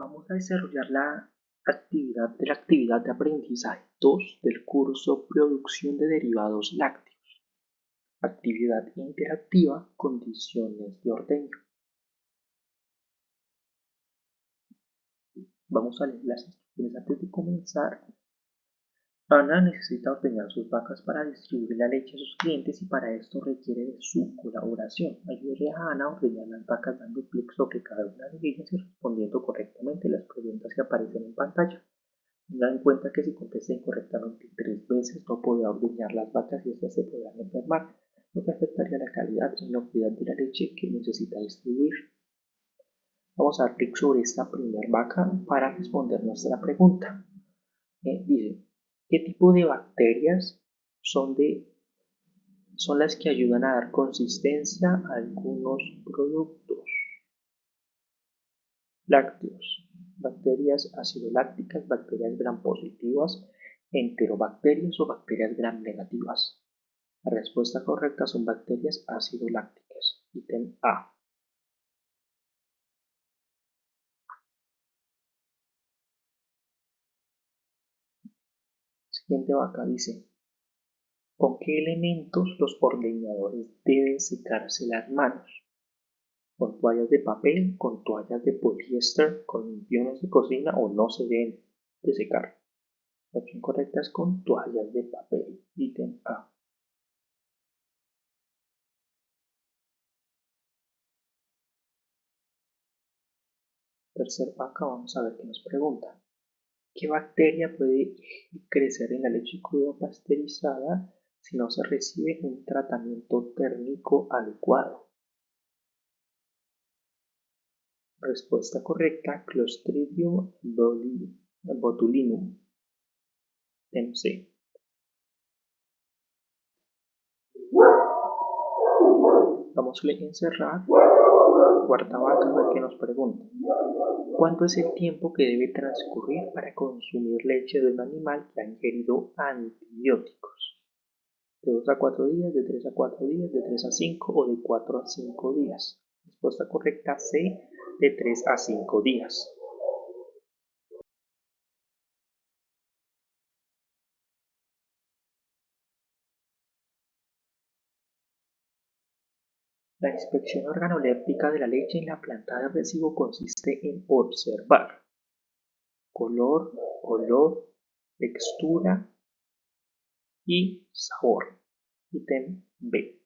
Vamos a desarrollar la actividad de la actividad de aprendizaje 2 del curso Producción de derivados lácteos. Actividad interactiva, condiciones de ordeño. Vamos a leer las instrucciones antes de comenzar Ana necesita ordeñar sus vacas para distribuir la leche a sus clientes y para esto requiere de su colaboración. Ayúdele a Ana a ordeñar las vacas dando clic sobre cada una de ellas y respondiendo correctamente las preguntas que aparecen en pantalla. Tenga en cuenta que si contesta incorrectamente tres veces no podrá ordeñar las vacas y estas se podrán enfermar, lo que afectaría la calidad y inocuidad de la leche que necesita distribuir. Vamos a dar clic sobre esta primera vaca para responder nuestra pregunta. Eh, dice, ¿Qué tipo de bacterias son, de, son las que ayudan a dar consistencia a algunos productos? Lácteos. Bacterias acidolácticas, bacterias gram positivas, enterobacterias o bacterias gram negativas. La respuesta correcta son bacterias acidolácticas. Ítem A. Siguiente vaca dice, ¿con qué elementos los ordeñadores deben secarse las manos? ¿Con toallas de papel, con toallas de poliéster, con limpiones de cocina o no se deben de secar? La opción correcta es con toallas de papel. Ítem A. Tercer vaca, vamos a ver qué nos pregunta. ¿Qué bacteria puede crecer en la leche cruda pasteurizada si no se recibe un tratamiento térmico adecuado? Respuesta correcta, Clostridium botulinum. Vamos a encerrar cuarta vaca qué nos pregunta. ¿Cuánto es el tiempo que debe transcurrir para consumir leche de un animal que ha ingerido antibióticos? De 2 a 4 días, de 3 a 4 días, de 3 a 5 o de 4 a 5 días. Respuesta correcta C, de 3 a 5 días. La inspección organoléptica de la leche en la planta de recibo consiste en observar color, olor, textura y sabor. Ítem B.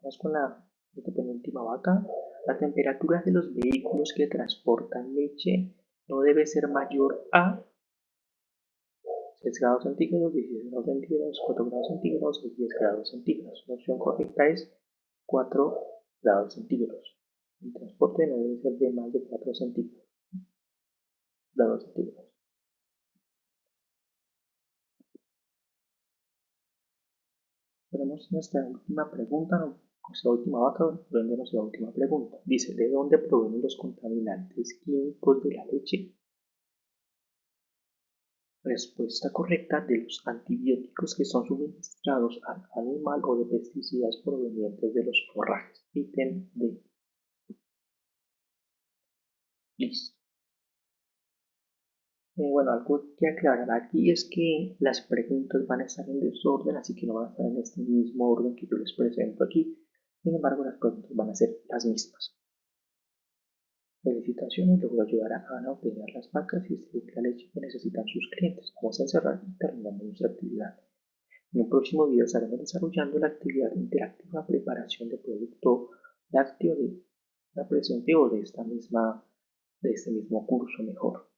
Vamos con la penúltima vaca. La temperatura de los vehículos que transportan leche no debe ser mayor a 6 grados centígrados, 16 grados centígrados, 4 grados centígrados y 10 grados centígrados. La opción correcta es 4 grados centígrados. El transporte no debe ser de más de 4 centígrados. Grados. Tenemos nuestra última pregunta, nuestra última vaca, nuestra última pregunta. Dice, ¿de dónde provienen los contaminantes químicos de la leche? Respuesta correcta de los antibióticos que son suministrados al animal o de pesticidas provenientes de los forrajes. Ítem D. Listo. Eh, bueno, algo que aclarar aquí es que las preguntas van a estar en desorden, así que no van a estar en este mismo orden que yo les presento aquí. Sin embargo, las preguntas van a ser las mismas. Felicitaciones, logró ayudar a Ana a obtener las vacas y distribuir la leche que necesitan sus clientes. Vamos a encerrar y terminamos nuestra actividad. En un próximo video estaremos desarrollando la actividad interactiva preparación de producto lácteo de la presente o de esta misma de este mismo curso mejor.